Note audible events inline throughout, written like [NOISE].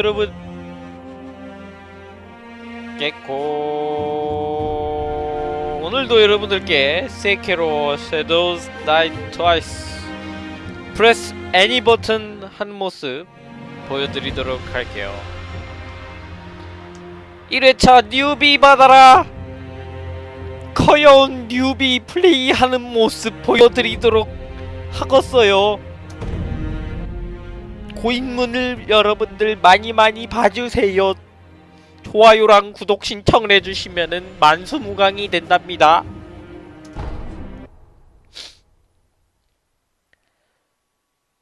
여러분. 깼고 오늘도 여러분들께 Sekiro Shadows Die Twice. Press any button 한 모습 보여드리도록 할게요. 1회차 뉴비 받아라. 커여운 뉴비 플레이하는 모습 보여드리도록 하겠어요 고인물을 여러분들 많이 많이 봐주세요. 좋아요랑 구독 신청을 해주시면은 만수무강이 된답니다.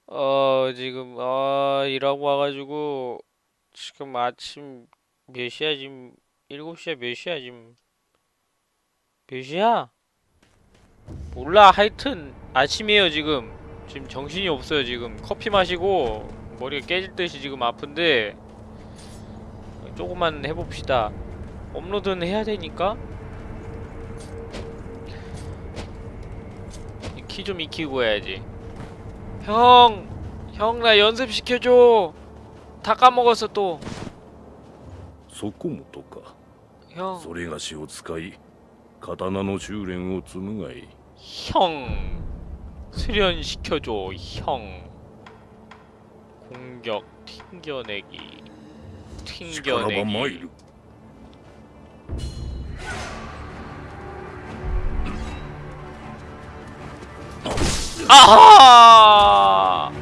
어 지금 아 일하고 와가지고 지금 아침 몇 시야 지금? 7시야 몇 시야 지금? 몇 시야? 몰라 하여튼 아침이에요 지금. 지금 정신이 없어요 지금. 커피 마시고 머리가 깨질 듯이 지금 아픈데 조금만 해봅시다 업로드는 해야 되니까 키 좀 익히고 해야지 형! 형 나 연습시켜줘 다 까먹었어 또 そこもとか 형, それがしを使い刀の修練を積むがいい 형 수련시켜줘 형 공격 튕겨내기. 튕겨내기. 아하!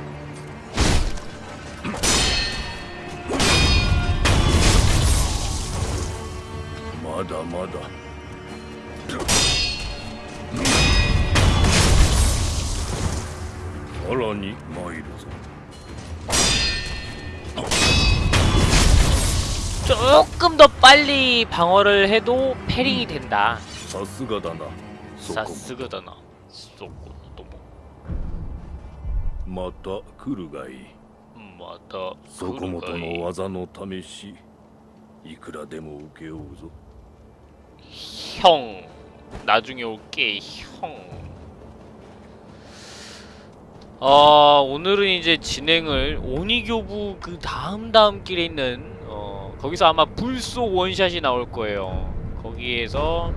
마다 마다. 음. 라니 마이르 조금 더 빨리 방어를 해도 패링이 된다. さすがだなそこ 사스그다나. 쏘고도 もまた来るがいい 마다 そこもとの技の試しいくらでも受けようぞ 형 나중에 올게 형. 아 오늘은 이제 진행을 오니교부 그 다음 다음 길에 있는 어 거기서 아마 불속 원샷이 나올 거예요. 거기에서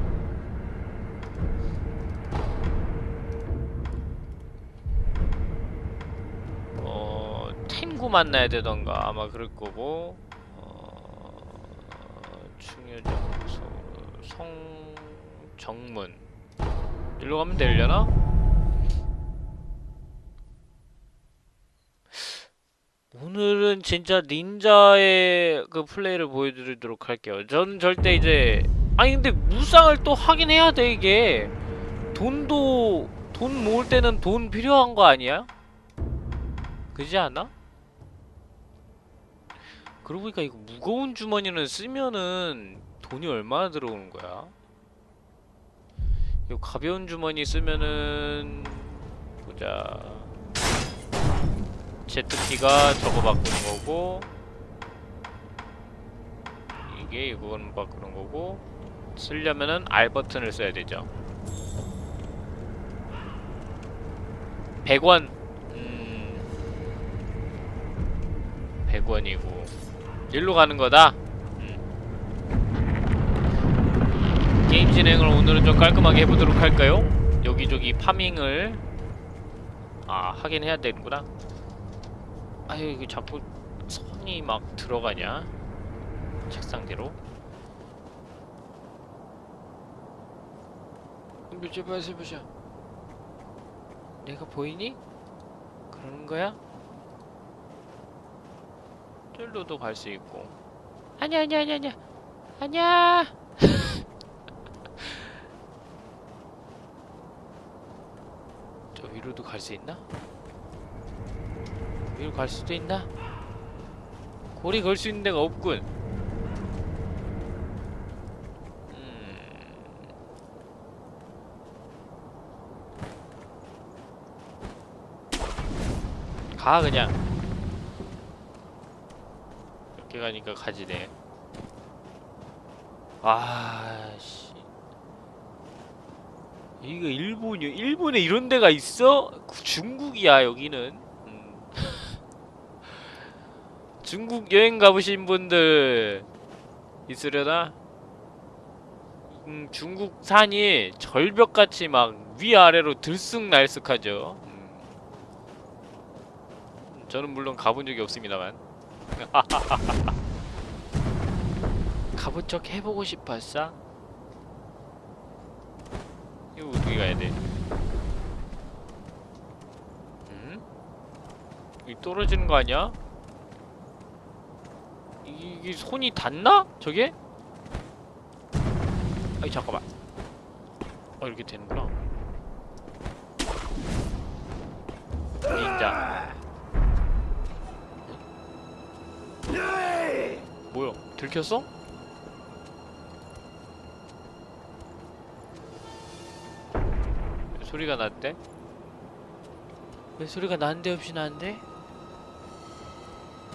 어 탱구 만나야 되던가 아마 그럴 거고 어 충효장소 성정문 일로 가면 되려나? 오늘은 진짜 닌자의 그 플레이를 보여드리도록 할게요. 전 절대 이제 아니 근데 무쌍을 또 하긴 해야 돼 이게 돈도 돈 모을 때는 돈 필요한 거 아니야? 그지 않아? 그러고 보니까 이거 무거운 주머니는 쓰면은 돈이 얼마나 들어오는 거야? 이거 가벼운 주머니 쓰면은 보자 제트키가 저거 바꾸는 거고 이게 이건 바꾸는 거고 쓰려면은 R 버튼을 써야 되죠. 100원. 음. 100원이고. 일로 가는 거다. 음. 게임 진행을 오늘은 좀 깔끔하게 해보도록 할까요? 여기저기 파밍을 아 하긴 해야 되는구나 아유 이거 자꾸 선이 막 들어가냐 책상대로 보자 보자 보자 내가 보이니? 그러는 거야? 쫄로도 갈 수 있고 아니야 아니야 아니야 아니야 아니야 [LAUGHS] 저 위로도 갈 수 있나? 위로 갈 수도 있나? 고리 걸 수 있는 데가 없군. 음. 가 그냥. 이렇게 가니까 가지네. 아 씨. 이거 일본이요? 일본에 이런 데가 있어? 중국이야 여기는. 음. 중국 여행 가보신 분들 있으려나? 음, 중국 산이 절벽같이 막 위아래로 들쑥날쑥하죠. 음. 저는 물론 가본 적이 없습니다만. [LAUGHS] 가본 척 해보고 싶었어? 이거 어떻게 가야 돼? 음? 이 떨어지는 거 아니야? 이- 이게 손이 닿나? 저게? 아이 잠깐만 어 이렇게 되는구나 닌자 뭐야 들켰어? 왜 소리가 났대? 왜 소리가 나는데 없이 나는데?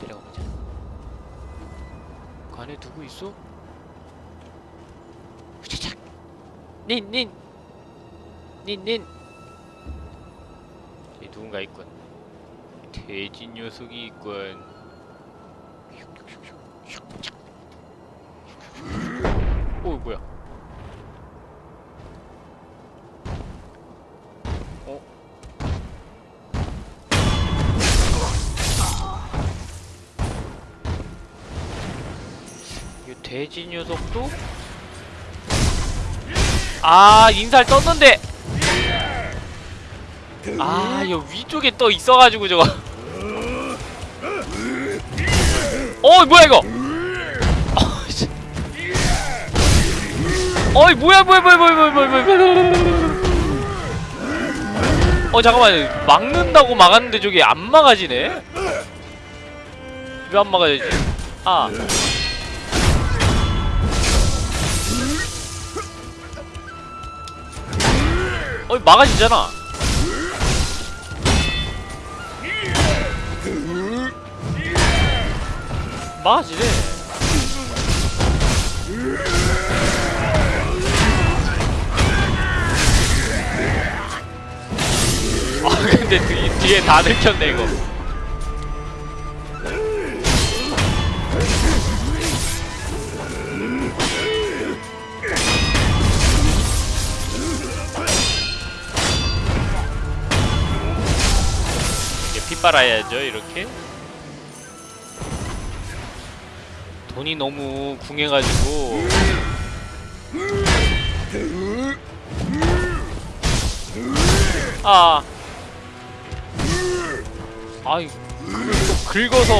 내려가 보자 그 안에 누구 있어? 후차착 닌 닌. 닌닌. 이 누군가 있군. 돼지 녀석이 있군. 오 뭐야 돼지 녀석도? 아 인살 떴는데! 아여 위쪽에 떠 있어가지고 저거. 어이 뭐야 이거? 어, 어이 뭐야 뭐야 뭐야 뭐야 뭐야 뭐야 뭐야. 어 잠깐만. 막는다고 막았는데 저게 안 막아지네? 왜 안 막아지지? 아. 어이 막아지잖아. 막아지네. 아 근데 뒤, 뒤에 다 들켰네 이거 빨아야죠 이렇게? 돈이 너무 궁해가지고. 아. 아이 긁어서.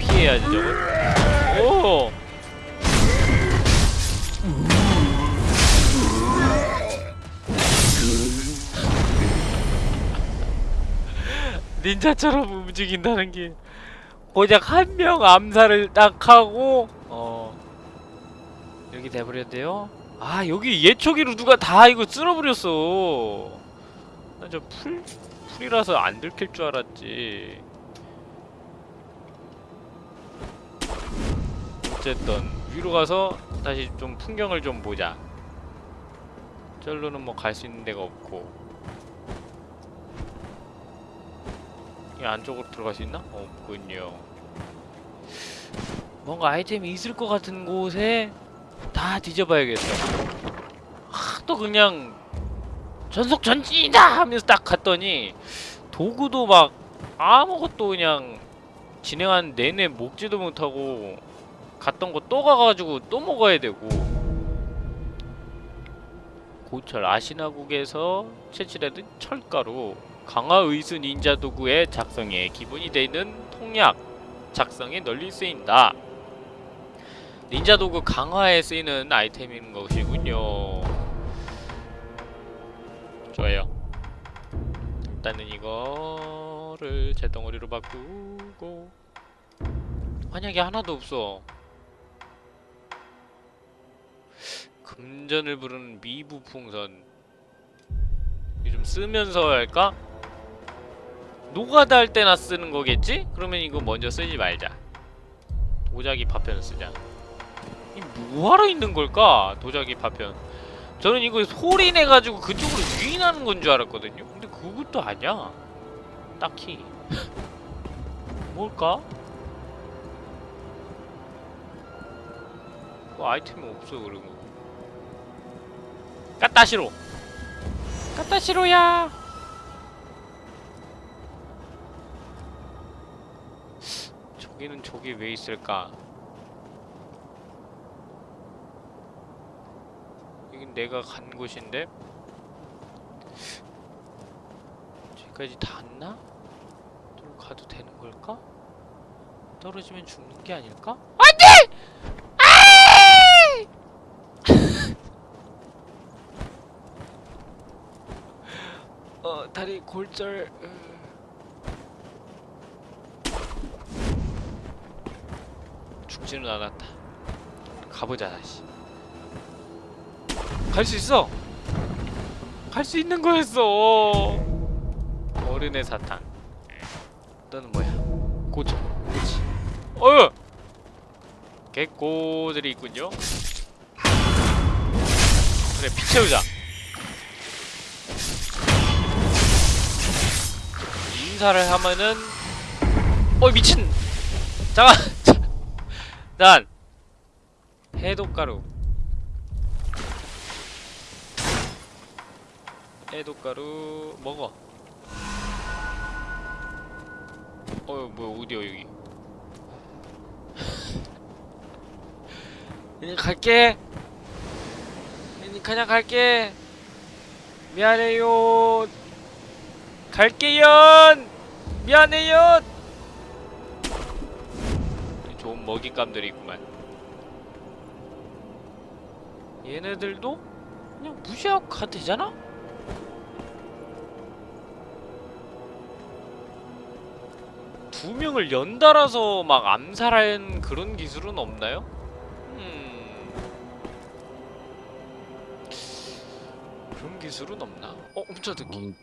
피해야지 저걸 오 닌자처럼 움직인다는 게 고작 한 명 암살을 딱 하고 어 여기 돼버렸대요. 아 여기 예초기로 누가 다 이거 쓸어버렸어. 나 저 풀 풀이라서 안 들킬 줄 알았지. 어쨌든 위로 가서 다시 좀 풍경을 좀 보자. 절로는 뭐 갈 수 있는 데가 없고. 이 안쪽으로 들어갈 수 있나? 없군요. 뭔가 아이템이 있을 것 같은 곳에 다 뒤져봐야겠어. 하도 그냥 전속 전진이다 하면서 딱 갔더니 도구도 막 아무것도 그냥 진행한 내내 먹지도 못하고 갔던 거 또 가가지고 또 먹어야 되고 고철 아시나국에서 채취되는 철가루 강화의수 닌자 도구의 작성에 기본이 되는 통약 작성에 널리 쓰인다. 닌자 도구 강화에 쓰이는 아이템인 것이군요. 좋아요. 일단은 이거를 제 덩어리로 바꾸고 환약이 하나도 없어. 금전을 부르는 미부 풍선. 이거 좀 쓰면서 할까? 노가다 할 때나 쓰는 거겠지? 그러면 이거 먼저 쓰지 말자. 도자기 파편을 쓰자. 이 뭐하러 있는 걸까? 도자기 파편. 저는 이거 소리 내가지고 그쪽으로 유인하는 건 줄 알았거든요. 근데 그것도 아니야. 딱히. [LAUGHS] 뭘까? 뭐 아이템이 없어 그런 거. 까따시로. 까따시로야. 저기는 저기 왜 있을까? 여긴 내가 간 곳인데 저기까지 닿나? 저로 가도 되는 걸까? 떨어지면 죽는 게 아닐까? 안돼! [LAUGHS] 어 다리 골절. 으. 죽지는 않았다. 가보자 다시. 갈 수 있어. 갈 수 있는 거였어. 어른의 사탕. 너는 뭐야? 고쳐. 그렇지. 어휴. 개꼬들이 있군요. 그래 피 채우자. 인사를 하면은 어 미친. 잠깐. 난 해독가루. 해독가루 먹어. 어 뭐야 어디야 여기? [LAUGHS] 그냥 갈게. 그냥 갈게. 미안해요. 갈게요. 미안해요 먹잇감들이 있구만 얘네들도 그냥 무시하고 가도 되잖아? 두 명을 연달아서 막 암살한 그런 기술은 없나요? 음... 그런 기술은 없나? 어? 엄청 듣기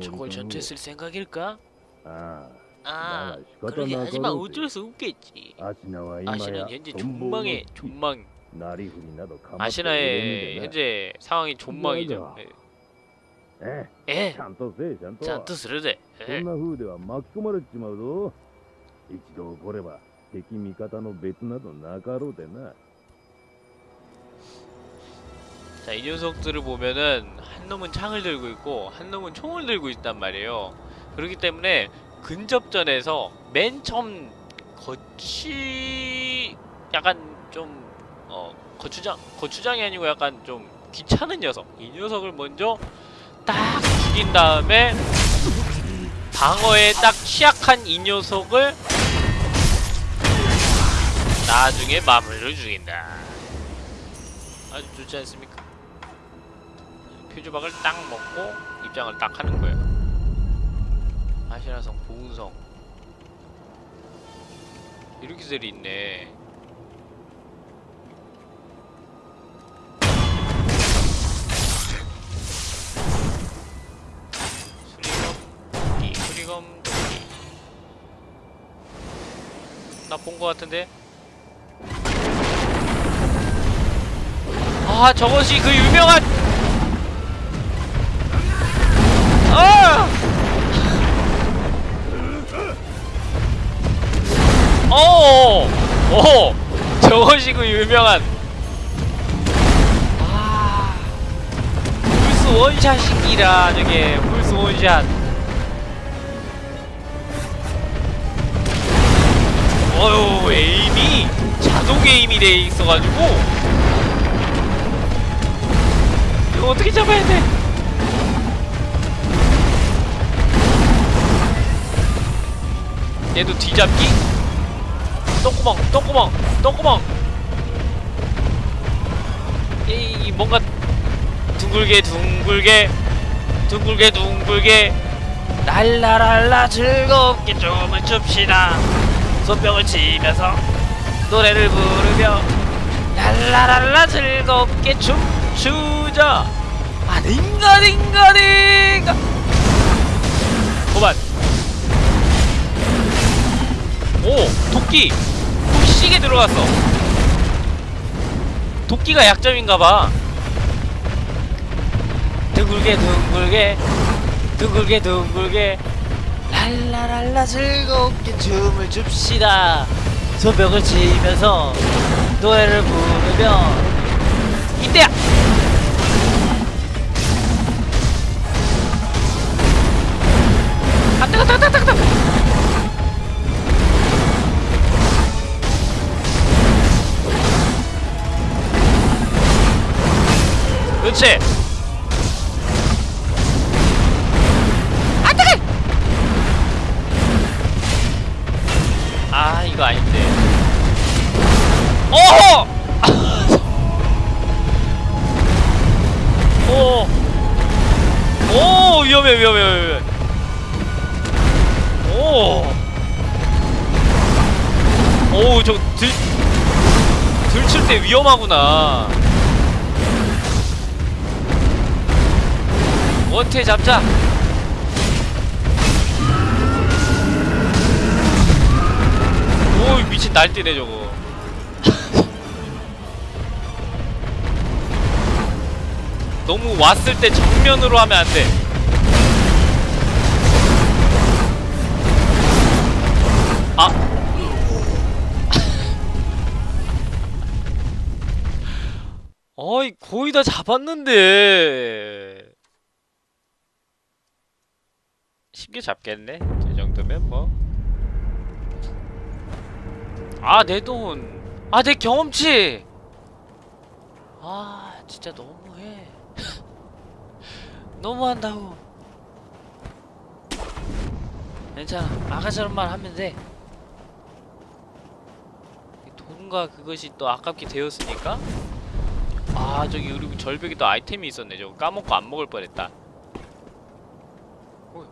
저걸 전투했을 생각일까? 아... 아 그렇게. 하지만 어쩔 수 없겠지. 아시나는 현재 존망의 존망. 아시나의 현재 상황이 존망이죠. 에? 에? 잔또 쓰르데 자, 이 녀석들을 보면은 한 놈은 창을 들고 있고 한 놈은 총을 들고 있단 말이에요. 그렇기 때문에 근접전에서 맨 처음 거치 약간 좀 어, 거추장 거추장이 아니고 약간 좀 귀찮은 녀석. 이 녀석을 먼저 딱 죽인 다음에 방어에 딱 취약한 이 녀석을 나중에 마무리를 죽인다. 아주 좋지 않습니까? 표주박을 딱 먹고 입장을 딱 하는 거예요. 보은성 이렇게 들이 있네. 수리검 도끼, 수리검 도끼. 나본 거 같은데? 아 저것이 그 유명한 아! 어! 오! 저것이 그 유명한 아 훌스 원샷이기라 저게 훌스 원샷 어휴 에임이 자동 에임이 돼 있어가지고 이거 어떻게 잡아야 돼? 얘도 뒤잡기? 똥구멍, 똥구멍, 똥구멍. 이 뭔가 둥글게 둥글게 둥글게 둥글게 날라랄라 즐겁게 춤을 춥시다. 손뼉을 치면서 노래를 부르며 랄라랄라 즐겁게 춤추자. 아 딩가 딩가 딩가. 그만. 오! 도끼! 도끼 시계 들어갔어! 도끼가 약점인가봐 둥글게 둥글게 둥글게 둥글게 랄라랄라 즐겁게 춤을 춥시다 소벽을 치면서 노래를 부르며 이때야 위험하구나. 원태 잡자. 오, 미친 날뛰네 저거. [LAUGHS] 너무 왔을 때 정면으로 하면 안 돼. 어이, 거의 다 잡았는데. 쉽게 잡겠네? 이 정도면 뭐. 아, 내 돈. 아, 내 경험치! 아, 진짜 너무해. [LAUGHS] 너무한다고. 괜찮아. 아까처럼 만 하면 돼. 이 돈과 그것이 또 아깝게 되었으니까. 아 저기 그리고 절벽에 또 아이템이 있었네. 저거 까먹고 안 먹을 뻔했다. 어,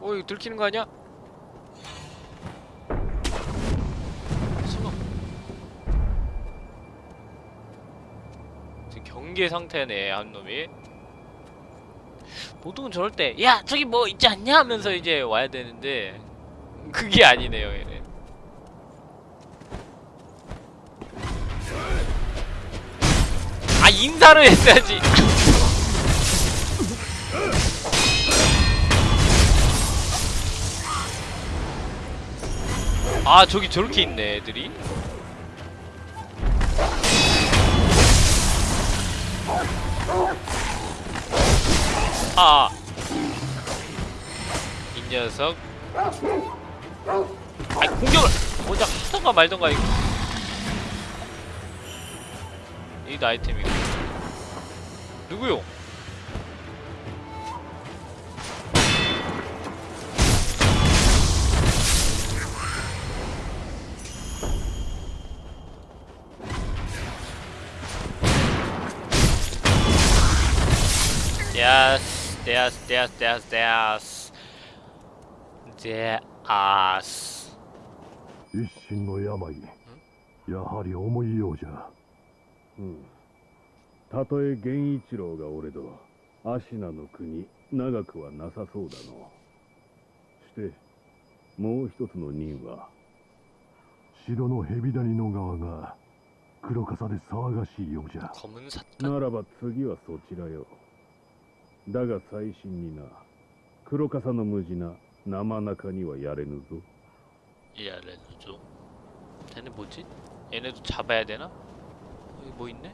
어 이거 들키는 거 아니야? 설마. 지금 경계 상태네 한 놈이. 보통은 저럴 때, 야 저기 뭐 있지 않냐 하면서 이제 와야 되는데 그게 아니네요 얘는. 아 인사를 했어야지. 아 저기 저렇게 있네 애들이. 아. 이 녀석. 아이 공격을 먼저 하던가 말던가 이거. 이도 아이템이고. 누구요? Yes, yes, yes, yes, yes. Yes. 一心の病やはり重いようじゃ うんたとえ源一郎がおれど芦名の国長くはなさそうだのしてもう一つの任は城の蛇谷の側が黒笠で騒がしいようじゃ 검은 삿 ならば次はそちらよだが最新にな黒笠の無事な生中にはやれぬぞ 이래죠. 쟤네 뭐지? 얘네도 잡아야 되나? 여기 뭐 있네?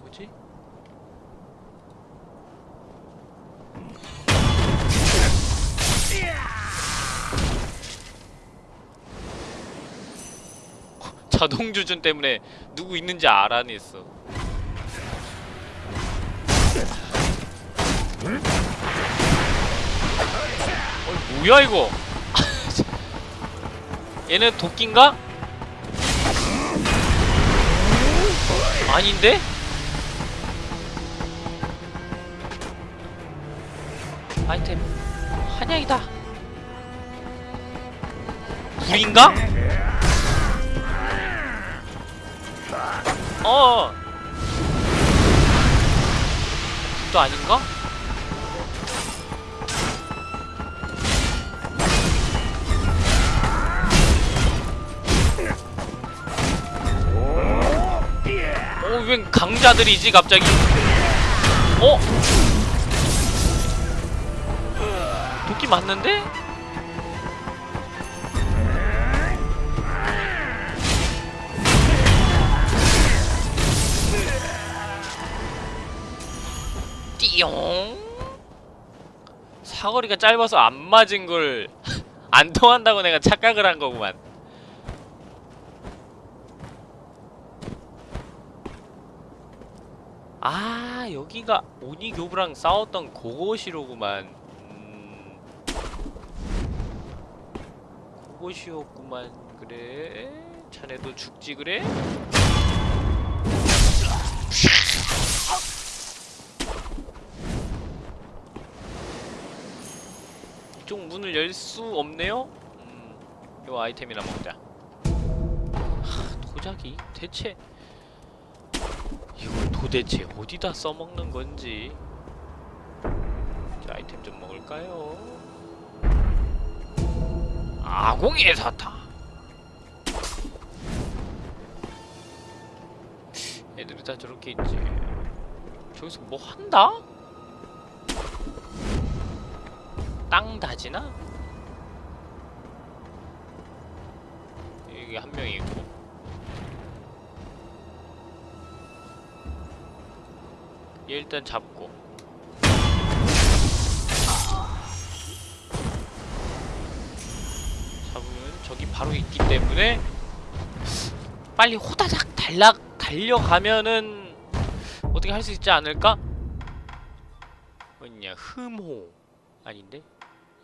뭐지? [LAUGHS] 자동 주준 때문에 누구 있는지 알아냈어. 어, 뭐야 이거? [LAUGHS] 얘는 도끼인가? 아닌데? 아이템 한약이다 불인가? 어또 아닌가? 웬 강자들이지 갑자기? 어? 도끼 맞는데? 띠용 사거리가 짧아서 안 맞은 걸 [LAUGHS] 안 통한다고 내가 착각을 한 거구만. 아 여기가 오니교부랑 싸웠던 그곳이로구만 음, 그곳이었구만 그래 자네도 죽지 그래? 이쪽 문을 열 수 없네요? 음, 요 아이템이나 먹자 하, 도자기? 대체 이걸 도대체 어디다 써먹는 건지 자, 아이템 좀 먹을까요? 아공의 사탕 애들이 다 저렇게 있지 저기서 뭐 한다? 땅 다지나? 여기 한 명이 있고 얘 일단 잡고. 잡으면 저기 바로 있기 때문에 빨리 호다닥 달락 달려가면은 어떻게 할 수 있지 않을까? 뭐냐 흠호. 아닌데?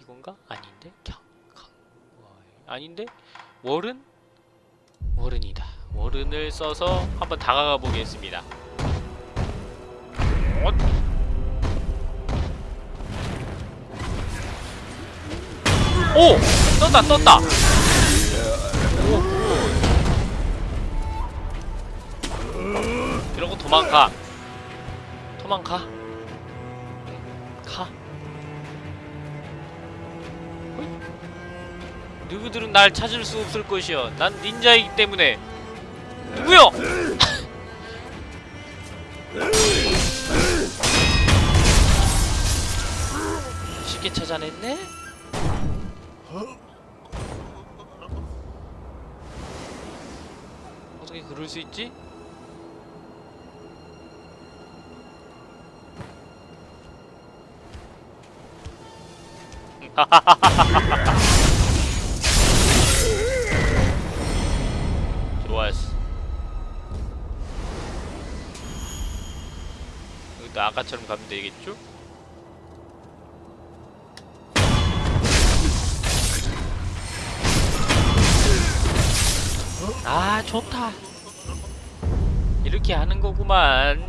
이건가? 아닌데? 경, 경 와, 아닌데? 월은? 월은이다. 월은을 써서 한번 다가가 보겠습니다. 엇. 오! 떴다 떴다 오, good. 이러고 도망가 도망가 가. 누구들은 날 찾을 수 없을 것이여 난 닌자이기 때문에 누구요? 쉽게 찾아냈네? 어떻게 그럴 수 있지? [LAUGHS] 좋았어. 여기도 아까처럼 가면 되겠죠? 좋다. 이렇게 하는 거구만.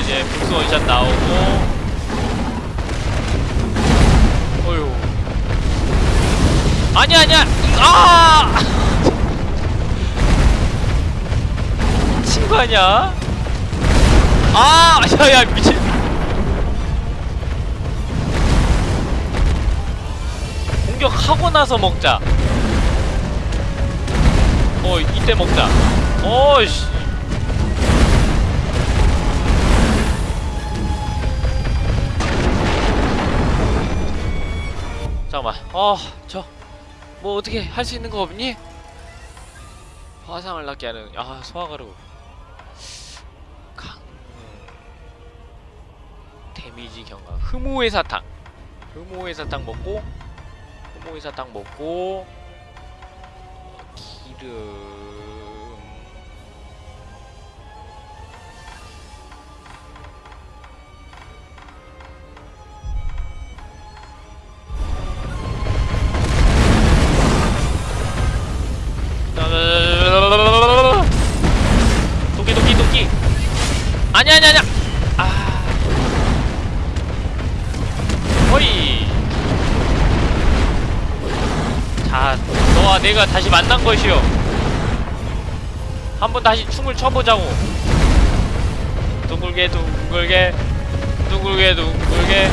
이제 불스 원샷 나오고. 어휴. 아니야 아니야. 아! 미친 거 아니야? 아 야야 미친 공격하고 나서 먹자. 어, 이때 먹자. 어이씨. 잠깐만. 어, 저, 뭐 어떻게 할 수 있는 거 없니? 화상을 낳게 하는, 아, 소화가루. 강. 데미지 경과. 흠오의 사탕. 흠오의 사탕 먹고, 흠오의 사탕 먹고, 어, 기름. 내가 다시 만난 것이요 한번 다시 춤을 춰보자고 둥글게 둥글게 둥글게 둥글게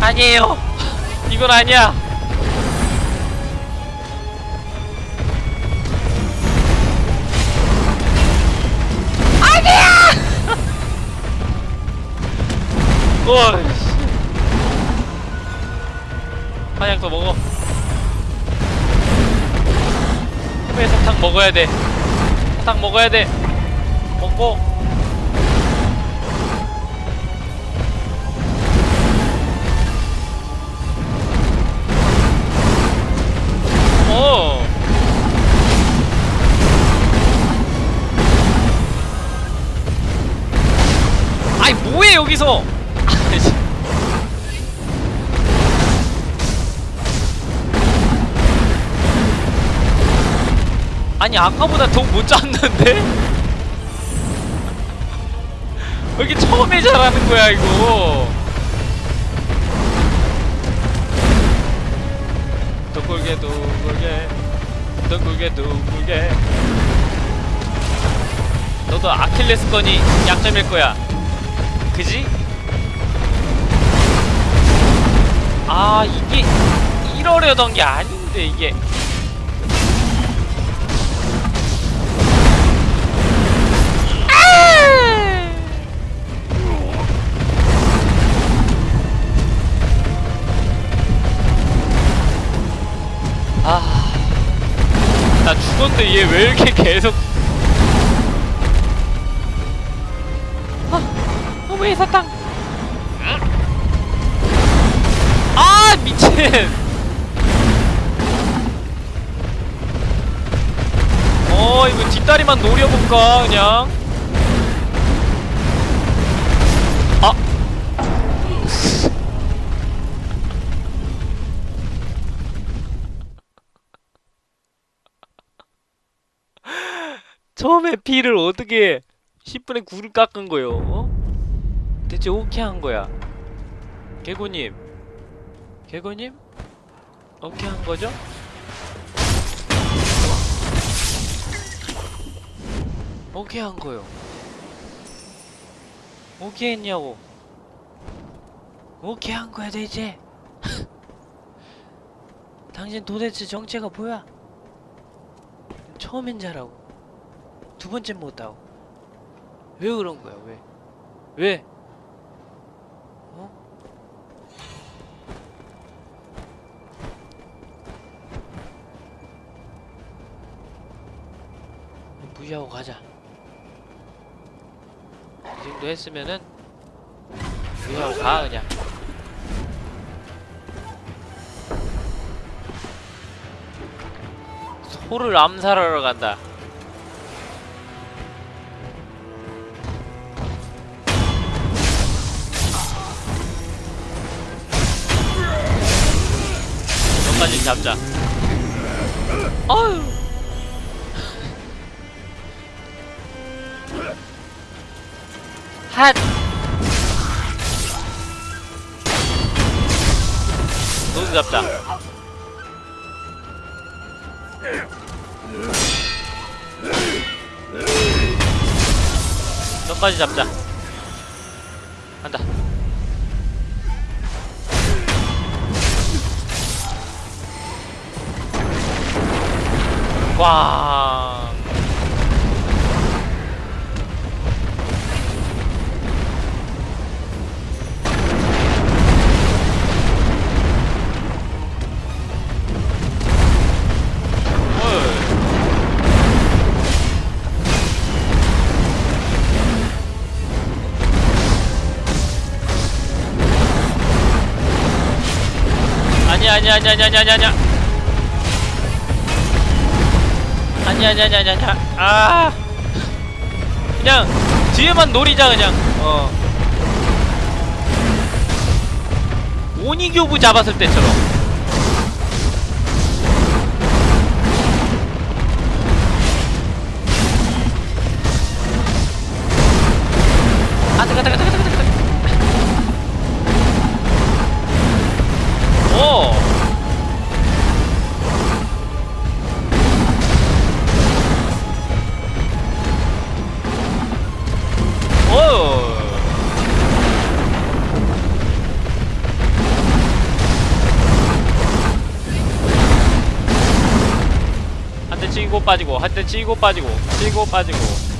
아니에요 [LAUGHS] 이건 아니야. 아니야! [LAUGHS] 어이 씨. 한약도 먹어. 왜 사탕 먹어야 돼? 사탕 먹어야 돼. 먹고. 아니 아까보다 더못 잡는데? 왜 이렇게 처음에 잘하는 거야 이거? 둥글게 둥글게 둥글게 둥글게 너도 아킬레스건이 약점일 거야 그지? 아 이게 이러려던 게 아닌데 이게 나 죽었는데 얘 왜 이렇게 계속 아, 어머니 사탕. 아 미친. 어 이거 뒷다리만 노려볼까 그냥 10분의 P를 어떻게 10분의 9를 깎은 거요? 어? 대체 오케이 한 거야? 개고님 개고님? 오케이 한 거죠? 오케이 한 거요? 오케이 했냐고 오케이 한 거야 대체? [LAUGHS] 당신 도대체 정체가 뭐야? 처음인 자라고 두 번째 못하고 왜 그런 거야 왜? 왜? 어? 무시하고 가자 이 정도 했으면은 무시하고 가 그냥 소를 암살하러 간다 잡자. 어휴. 핫. 너도 잡자. 너까지 잡자. 꽝. 아니야 아니야 아니야 아니야 아니야 아니야 아니야 아니야 아니야 아니야. 아니야 아. 그냥 뒤에만 노리자 그냥. 어. 오니교부 잡았을 때처럼. 아 뜨거 빠지고 한대 치고 빠지고 치고 빠지고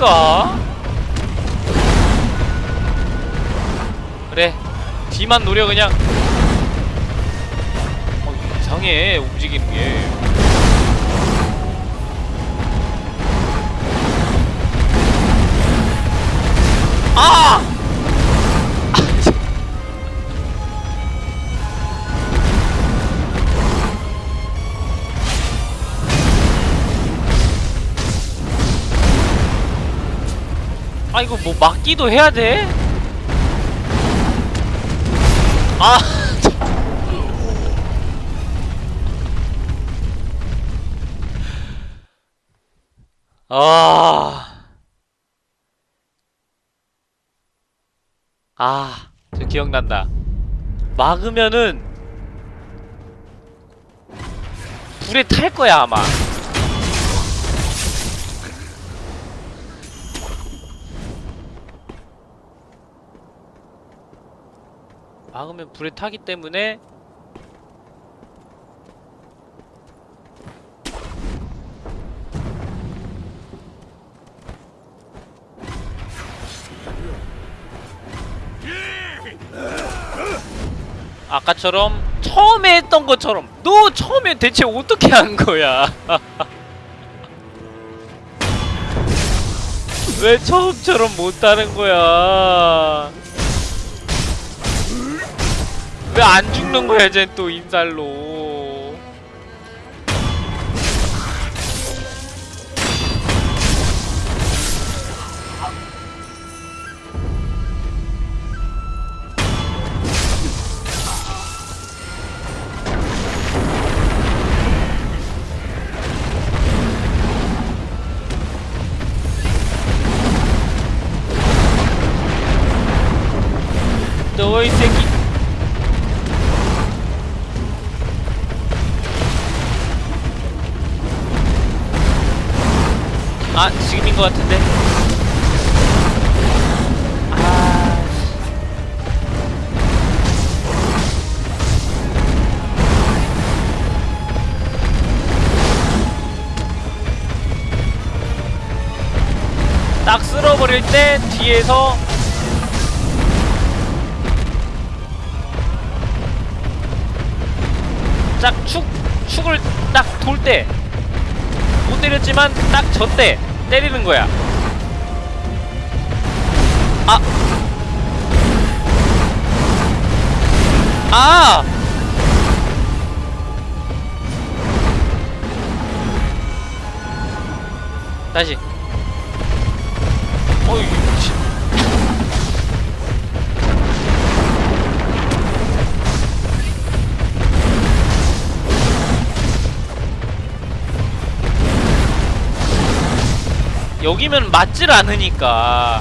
아닌가? 그래. 뒤만 노려, 그냥. 어, 이상해, 움직이는 게. 아! 아 이거 뭐 막기도 해야 돼? 아 [LAUGHS] 아. 아, 저 기억난다. 막으면은 불에 탈 거야, 아마. 막으면 불에 타기 때문에 아까처럼 처음에 했던 것처럼 너 처음에 대체 어떻게 한 거야? [LAUGHS] 왜 처음처럼 못하는 거야? 왜 안 죽는 거야, 쟨또 인살로? 것 같은데? 아 딱 쓸어버릴 때 뒤에서 딱 축, 축을 딱 돌 때. 못 때렸지만 딱 저 때 때리는 거야 아! 아! 다시 어이 여기면 맞질 않으니까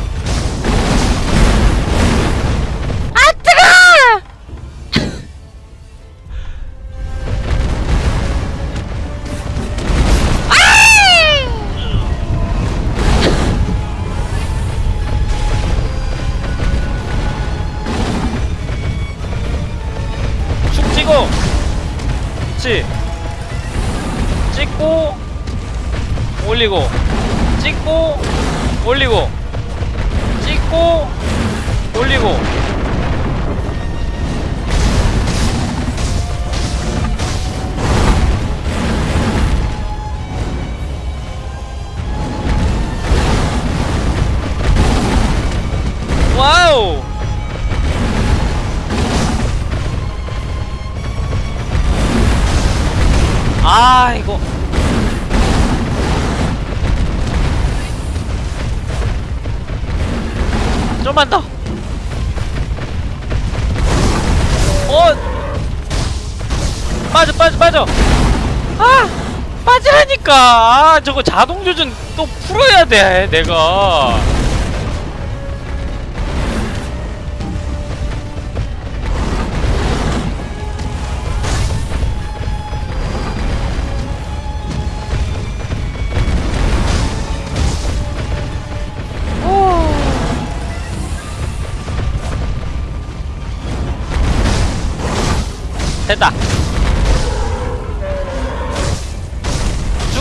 맞으라니까. 아, 저거 자동 조준 또 풀어야 돼 내가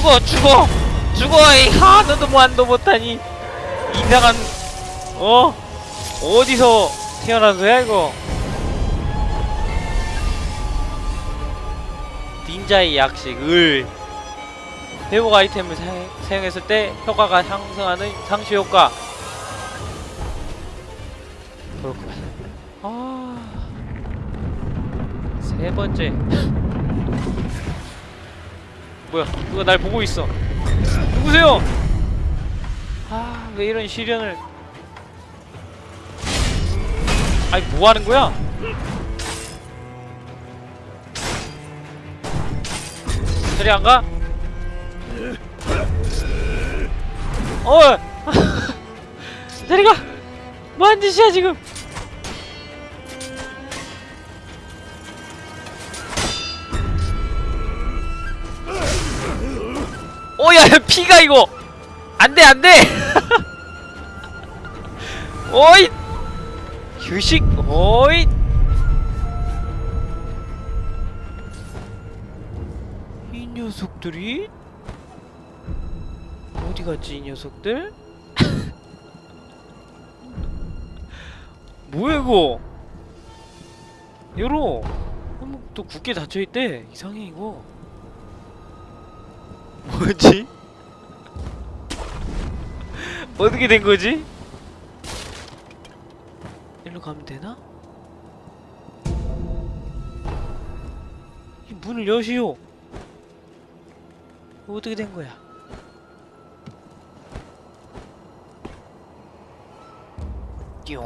죽어 죽어. 죽어 이 하나도 만도 못하니. 이상한 어? 어디서 태어난 거야 이거? 닌자의 약식 을. 회복 아이템을 사용, 사용했을 때 효과가 상승하는 상시 효과. 그렇구만. 아 세 번째 뭐야? 누가 날 보고 있어. 누구세요? 아 왜 이런 시련을. 아니 뭐 하는 거야? 저리 안 가? 어! [LAUGHS] 저리 가! 뭐하는 짓이야 지금 오야 피가 이거. 안돼 안돼. 오이. [LAUGHS] 휴식 오이. 이 녀석들이? 어디 갔지 이 녀석들? [LAUGHS] 뭐야 이거? 열어. 한번 또 굳게 닫혀있대. 이상해 이거 뭐지? [LAUGHS] 어떻게 된 거지? 일로 가면 되나? 이 문을 여시오. 어떻게 된 거야? 띠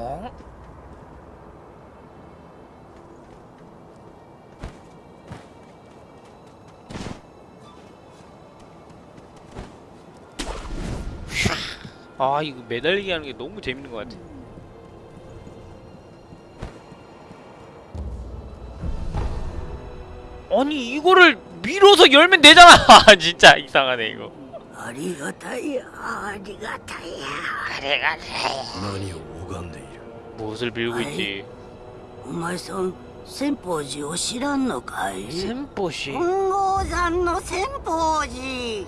아 이거 매달리기 하는 게 너무 재밌는 것 같아. 아니 이거를 밀어서 열면 되잖아. [LAUGHS] 진짜 이상하네 이거. ありがたいやありがたいや何を拝んでいる 무엇을 빌고 아이. 있지? お前さん千宝寺を知らんのかい 샘뽀시. 本郷山の千宝寺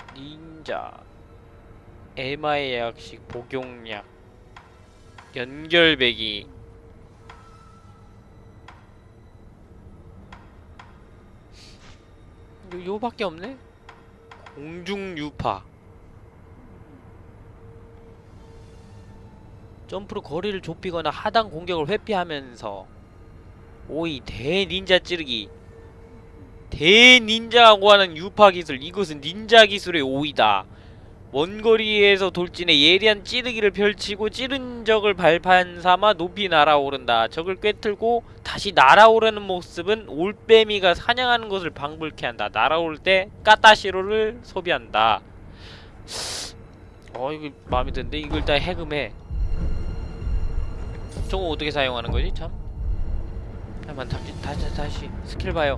닌자 에마의 약식 복용약 연결배기 요, 요밖에 없네? 공중유파 점프로 거리를 좁히거나 하단 공격을 회피하면서 오이 대닌자 찌르기 대닌자라고 하는 유파 기술 이것은 닌자 기술의 오이다. 원거리에서 돌진해 예리한 찌르기를 펼치고 찌른 적을 발판 삼아 높이 날아오른다. 적을 꿰뚫고 다시 날아오르는 모습은 올빼미가 사냥하는 것을 방불케 한다. 날아올 때 까따시로를 소비한다. 어 이거 마음에 드는데? 이걸 일단 해금해. 저거 어떻게 사용하는 거지? 참? 잠깐만 다시 다시 다시 스킬 봐요.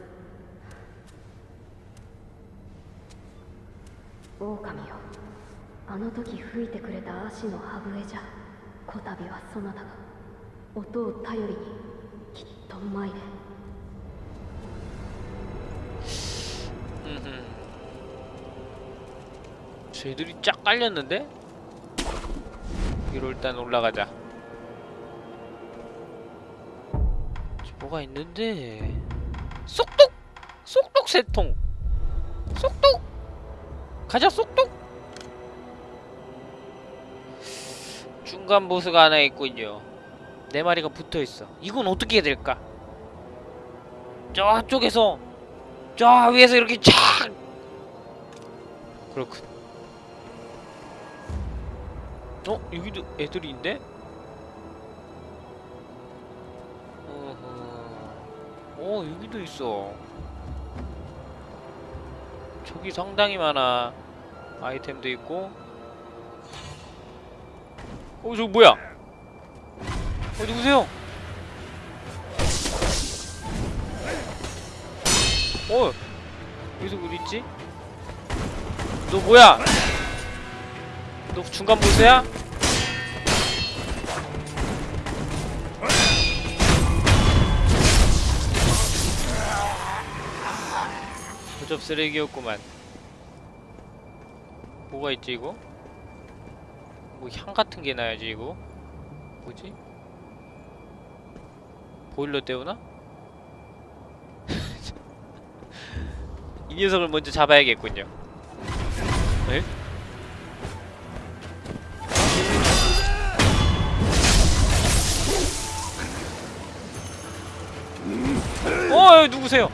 狼よあの時吹いてくれた足の歯笛じゃこたびはそなたが音を頼りにきっと参れ 음흠. 쟤들이 쫙 깔렸는데? 위로 일단 올라가자. 저 뭐가 있는데? 쏙독! 쏙독 세통! 쏙독! 가자 쏙독! 중간 보스가 하나 있군요. 네 마리가 붙어 있어. 이건 어떻게 해야 될까? 저쪽에서 저 위에서 이렇게 쫙 그렇군 어? 여기도 애들이 있네? 어 여기도 있어 저기 상당히 많아 아이템도 있고 어 저거 뭐야 어 누구세요? 어 여기서 어디 있지? 너 뭐야? 너 중간 보스야? 고접 쓰레기였구만 뭐가 있지 이거? 뭐 향 같은 게 나야지 이거 뭐지? 보일러 때우나? [LAUGHS] 이 녀석을 먼저 잡아야겠군요. 에? 어, 누구세요?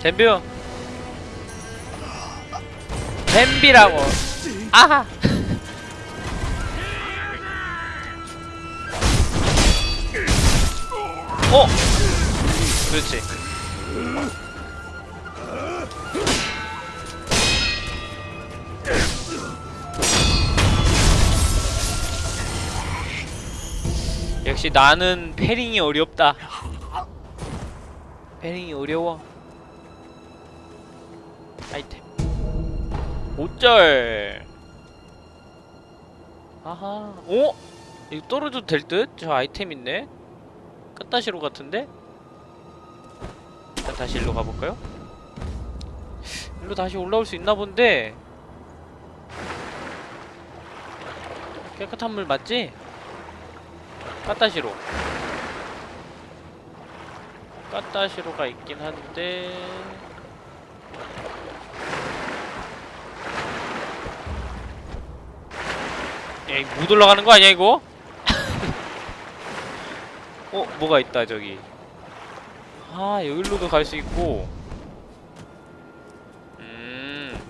잼비요. 잼비라고. 아하. 어! 그렇지. 역시 나는 패링이 어렵다. 패링이 어려워. 아이템. 5절. 아하. 오? 이거 떨어져도 될 듯? 저 아이템 있네? 끝다시로 같은데? 일단 다시 일로 가볼까요? 일로 다시 올라올 수 있나 본데 깨끗한 물 맞지? 까따시로 까따시로가 있긴 한데 에이 못 올라가는 거 아니야 이거? [LAUGHS] 어? 뭐가 있다 저기 아 여기로도 갈 수 있고 음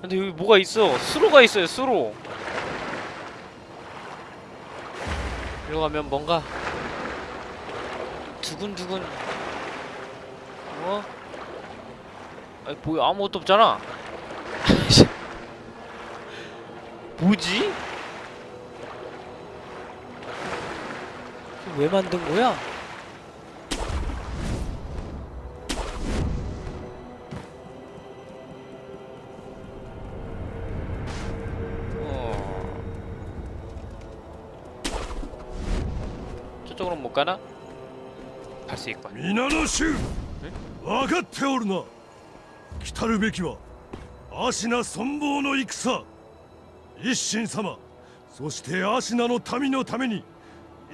근데 여기 뭐가 있어 수로가 있어요 수로 일로 가면 뭔가 두근두근 어? 아니 뭐야 아무것도 없잖아 [LAUGHS] 뭐지? 왜 만든 거야? 어... 저쪽으로 못 가나? 갈 수 있군. 皆の衆分かっておるな来たるべきは芦名存亡の戦一心様そして芦名の民のために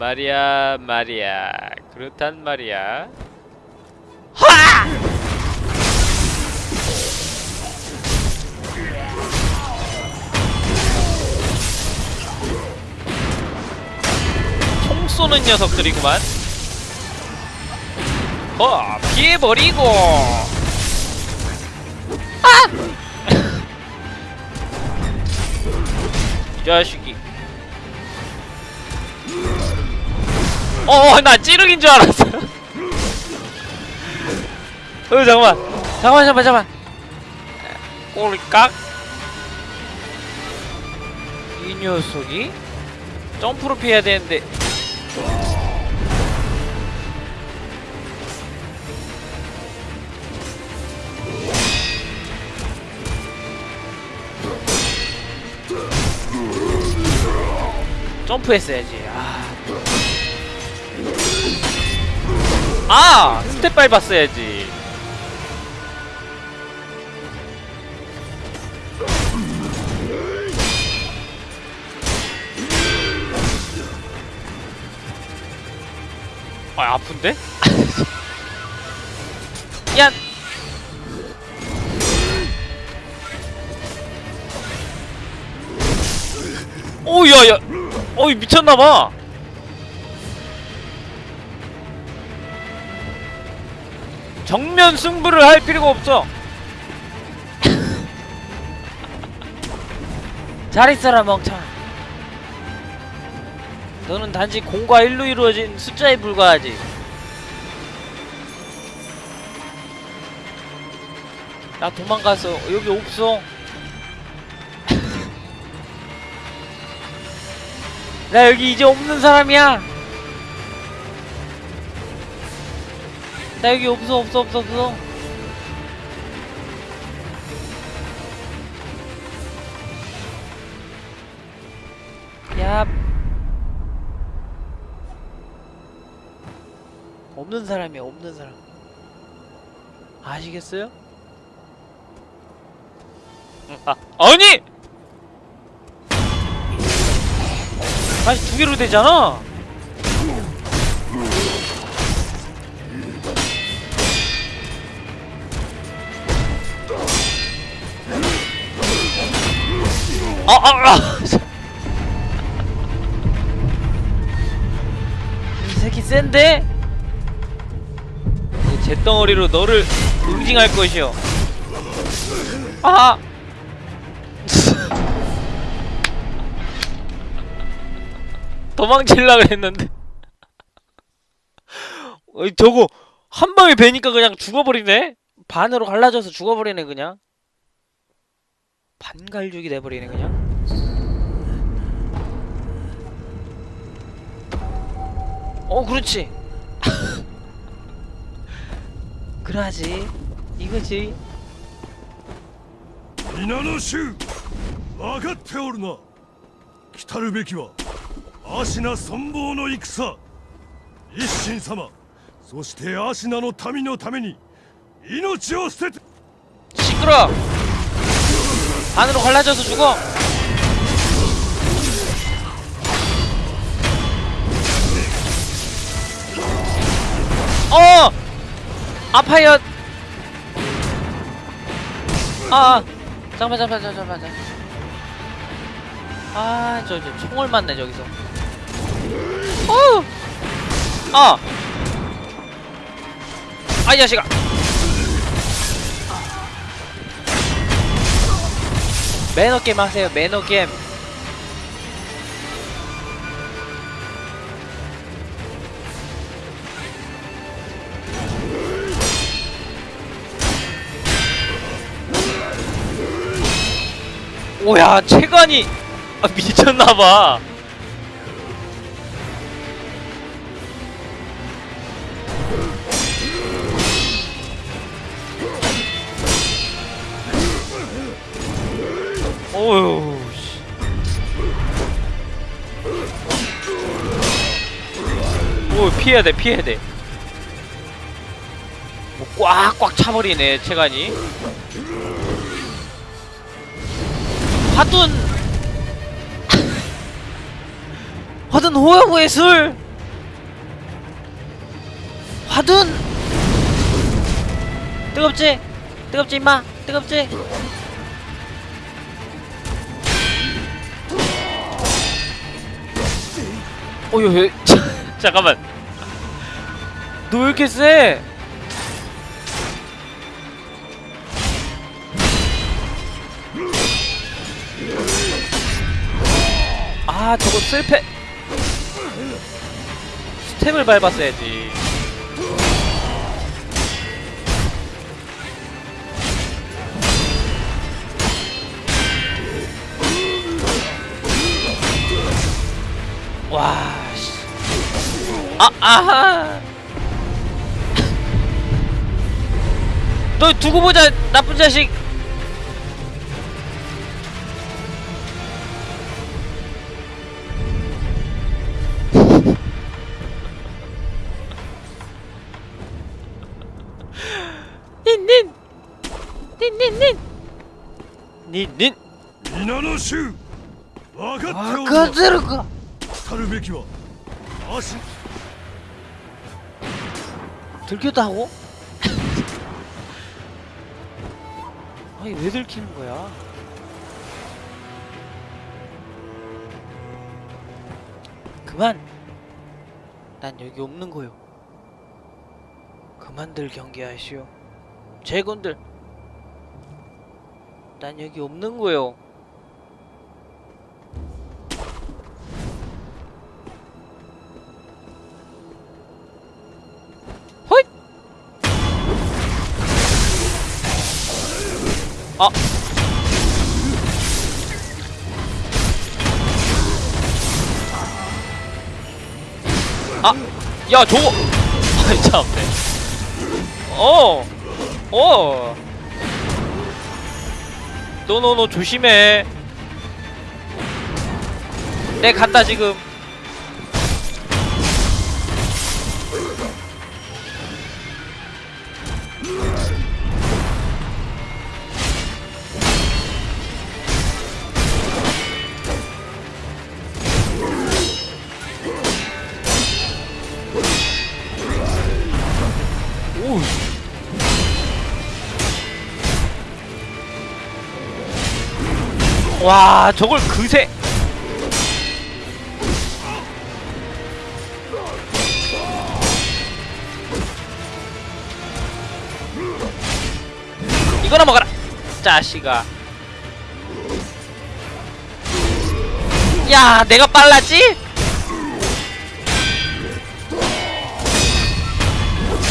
말이야 말이야 그렇단 말이야 쏘는 녀석들이구만. 어, 피해버리고. 아! 이 자식이. 어, 나 찌르기인 줄 알았어. [LAUGHS] 어, 잠깐만. 잠깐만, 잠깐만, 잠깐만. 꼴깍. 이 녀석이 점프로 피해야 되는데. 점프했어야지. 아. 아! 스텝 밟았어야지. 아, 아픈데? [LAUGHS] 야! 오, 야, 야! 어이, 미쳤나봐! 정면 승부를 할 필요가 없어! 잘 있어라, 멍청아. 너는 단지 공과 일로 이루어진 숫자에 불과하지. 나 도망갔어. 여기 없어. [LAUGHS] 나 여기 이제 없는 사람이야. 나 여기 없어 없어 없어 없어. 야. 없는 사람이야 없는 사람. 아시겠어요? 응, 아 아니! 다시 두 개로 되잖아. 아, 아, 아. 이 새끼 센데? 제 덩어리로 너를 응징할 것이오. 아! [LAUGHS] 했는데 [LAUGHS] 어이 저거 한 방에 베니까 그냥 죽어버리네 반으로 갈라져서 죽어버리네 그냥 반갈죽이 돼버리네 그냥 어 그렇지 [LAUGHS] 그러지 이거지 皆の衆分かっておるな来たるべきは芦名存亡の戦一心様そして芦名の民のために命を捨てて 시끄러 반으로 갈라져서 죽어 어! 아파요 아 아. 잠깐만 잠깐만 잠깐만 잠깐만. 아 저 저 총을 맞네 저기서. 어 아! 아 이 자식아. 매너 게임 하세요 매너 게임 오야 체관이 아, 미쳤나봐 어휴 씨. 오 피해야 돼 피해야 돼. 뭐 꽉꽉 차버리네 체간이. 화둔 화둔 호영의 술. 화둔 뜨겁지 뜨겁지 임마 뜨겁지. 어휴, 왜- [LAUGHS] 잠깐만. 너 왜 이렇게 세? 아 저거 슬패. 스텝을 밟았어야지 와 씨. 아 아하. 너 두고 보자 나쁜 자식 니닌 미나노슈 와가테오가 타르베키와 아신 들켰다 하고? [LAUGHS] 아니 왜 들키는 거야? 그만! 난 여기 없는 거요. 그만들 경계하시오. 제군들 난 여기 없는 거요. 호잇! 아! 아! 야 저거! [LAUGHS] 아이 참네 어! 어! 너너너 조심해. 내 간다 지금 와, 저걸 그새. 이거나 먹어라. 자식아. 야, 내가 빨랐지?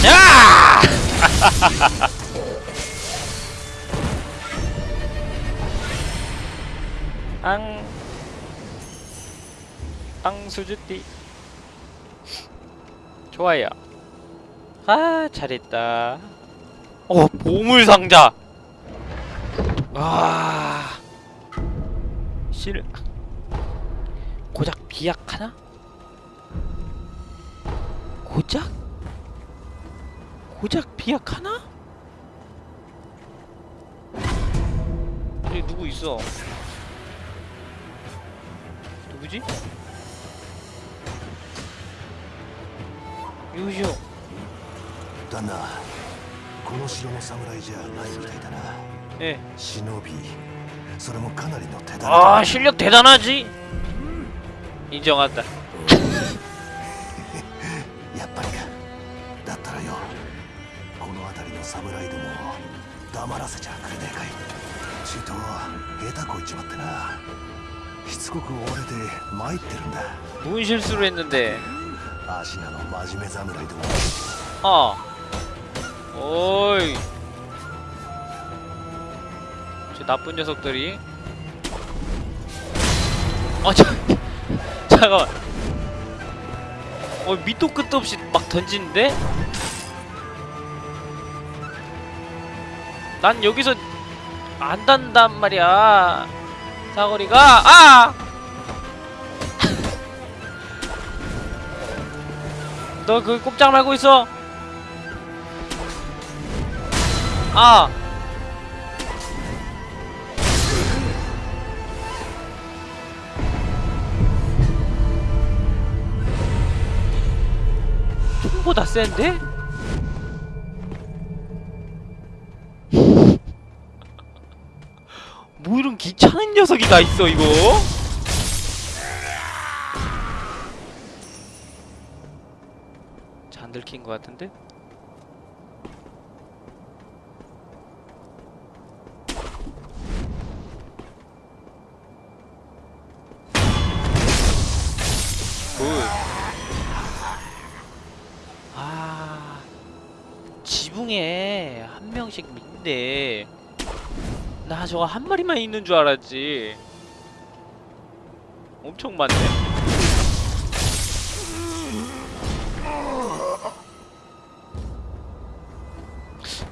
야! [LAUGHS] 앙. 앙수주띠. 좋아요. 아, 잘했다. 어, 보물상자. 와. 실. 고작 비약 하나? 고작? 고작 비약 하나? 여기 누구 있어? 누구지? 유시오 旦那この城の侍じゃないみたいだな 예. 忍びそれもかなりの手だ 아 실력 대단하지? 인정한다 やっぱりかだったらよこの辺りの侍どもを黙らせちゃくれねえかいちと下手こいちまってな しつこく追われて参ってるんだ 뭔 실수를 했는데 芦名の真面目侍ども 어 오이 저 나쁜 녀석들이 아 저, [LAUGHS] 잠깐만 어 밑도 끝도 없이 막 던지는데? 난 여기서 안 단단 말이야 사거리가 아! [LAUGHS] 너 그 꼼짝 말고 있어 아 총보다 센데? 뭐 이런 귀찮은 녀석이 다 있어 이거? 안 들킨 것 같은데? 굿. 아 지붕에 한 명씩 있는데 나 저거 한 마리만 있는 줄 알았지. 엄청 많네.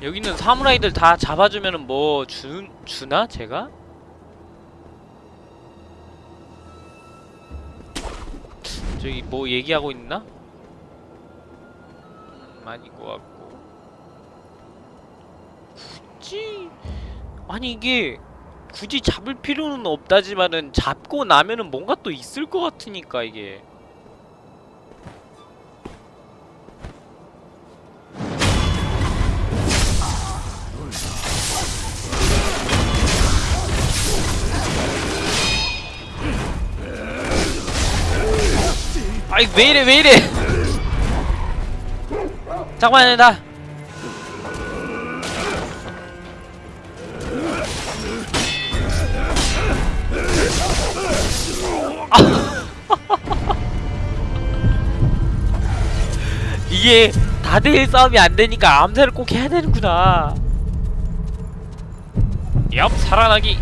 여기 있는 사무라이들 다 잡아주면은 뭐 주, 주나 제가? 저기 뭐 얘기하고 있나? 음, 아닌 것 같고 굳이 아니 이게 굳이 잡을 필요는 없다지만은 잡고 나면은 뭔가 또 있을 것 같으니까 이게. 아이 왜 이래 왜 이래. [LAUGHS] 잠깐만요 나 이게 다대일 싸움이 안 되니까 암살을 꼭 해야 되는구나. 얍 살아나기.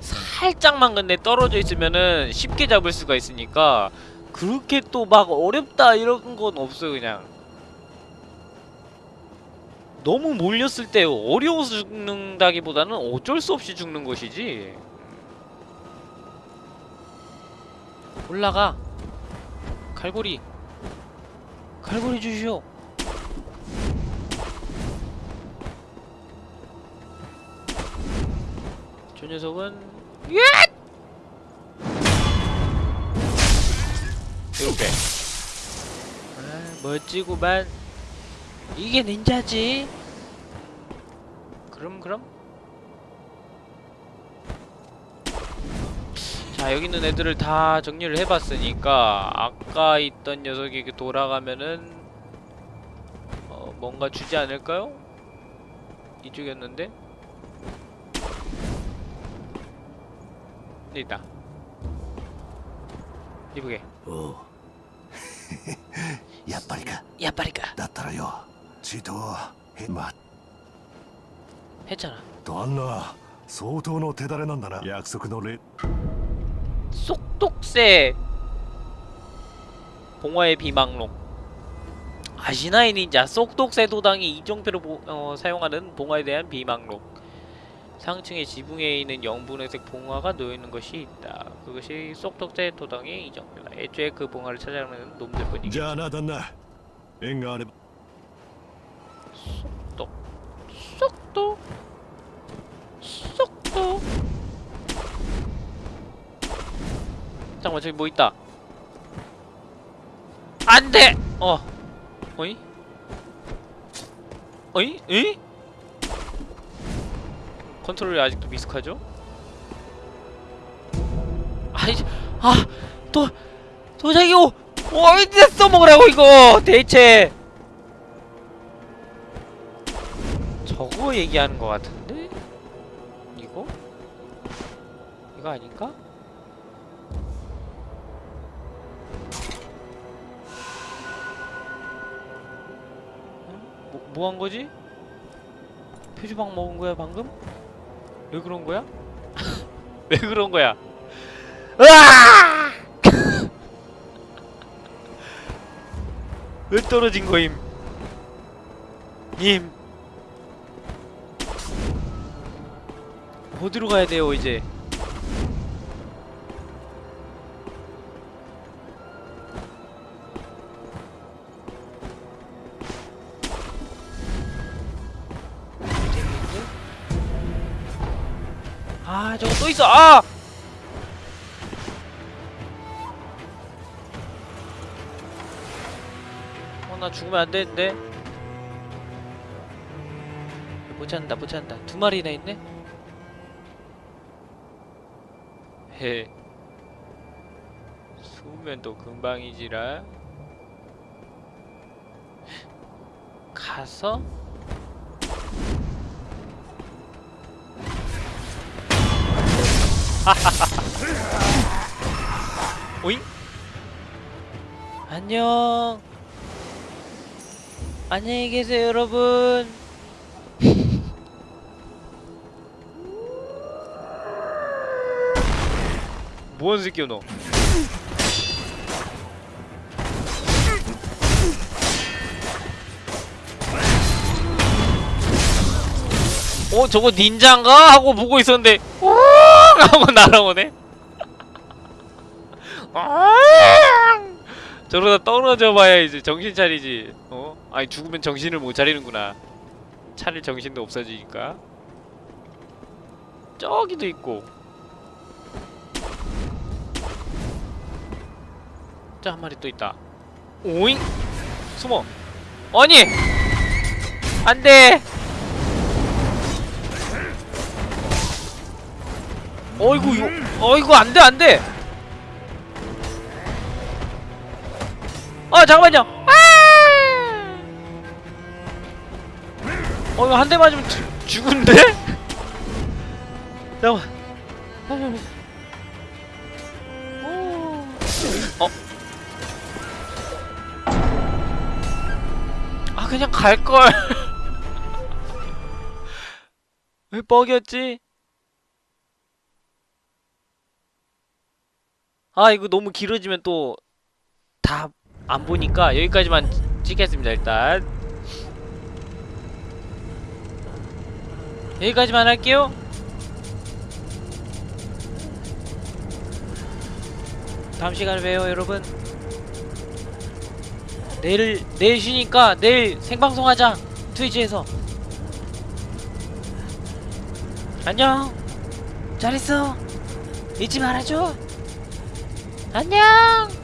살짝만 근데 떨어져 있으면은 쉽게 잡을 수가 있으니까 그렇게 또 막 어렵다 이런 건 없어요 그냥. 너무 몰렸을 때 어려워서 죽는다기보다는 어쩔 수 없이 죽는 것이지. 올라가. 갈고리. 갈고리 주시오 저 녀석은 예! 이렇게 아 멋지구만. 이게 닌자지? 그럼 그럼? 자 여기 있는 애들을 다 정리를 해봤으니까 아까 있던 녀석이 돌아가면은 어 뭔가 주지 않을까요? 이쪽이었는데 네, 있다. 이쁘게. 오. 야빠리까. 야빠리까. 나타나요. 지도 해맛. 했잖아. 또안나 소통의 대단한 난다나. 약속의 레. 속독새. 봉화의 비망록. 아시나이 닌자 속독새 도당이 이정표로 어, 사용하는 봉화에 대한 비망록 상층의 지붕에 있는 영분회색 봉화가 놓여있는 것이 있다. 그것이 쏙덕대 도당의 이정표다. 애초에 그 봉화를 찾아가는 놈들뿐이겠지. 쏙덕 쏙덕 쏙덕 잠깐만 저기 뭐 있다. 안돼! 어 어이? 어이? 에이? 컨트롤이 아직도 미숙하죠 아이 아또 도자기 오 어디다 써먹으라고 이거 대체 저거 얘기하는 것 같은데? 이거? 이거 아닌가? 뭐, 뭐 한 거지? 표주방 먹은 거야 방금? 왜 그런 거야? [LAUGHS] 왜 그런 거야? 으아! [LAUGHS] 왜 떨어진 거임? 님 어디로 가야 돼요 이제 있어 아 어, 나 죽으면 안 되는데. 못 찾는다, 못 찾는다. 두 마리나 있네? 헤. 숨으면 또 금방이지라. 가서? [LAUGHS] 오잉? 안녕. 안녕히 계세요, 여러분. [LAUGHS] 뭔 새끼야 너? 어 저거 닌자인가 하고 보고 있었는데 우 하고 날아오네. 저러다 떨어져 봐야 이제 정신 차리지. 어? 아니 죽으면 정신을 못 차리는구나. 차릴 정신도 없어지니까. 저기도 있고. 자, 한 마리 또 있다. 오잉? 숨어. 아니! 안 돼! 어이구, 이거, 어이구, 안 돼, 안 돼! 아, 잠깐만요! 아! 어, 이거 한 대 맞으면 죽, 죽은데? [LAUGHS] 잠깐만. 어? 아 그냥 갈걸 [LAUGHS] 왜 뻑이었지? 아 이거 너무 길어지면 또 다 안 보니까 여기까지만 찍겠습니다 일단. 여기까지만 할게요. 다음 시간에 봬요 여러분. 내일 내일 쉬니까 내일 생방송 하자 트위치에서. 안녕. 잘 있어. 잊지 말아줘 안녕